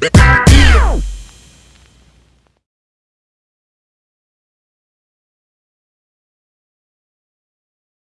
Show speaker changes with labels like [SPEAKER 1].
[SPEAKER 1] Yeah.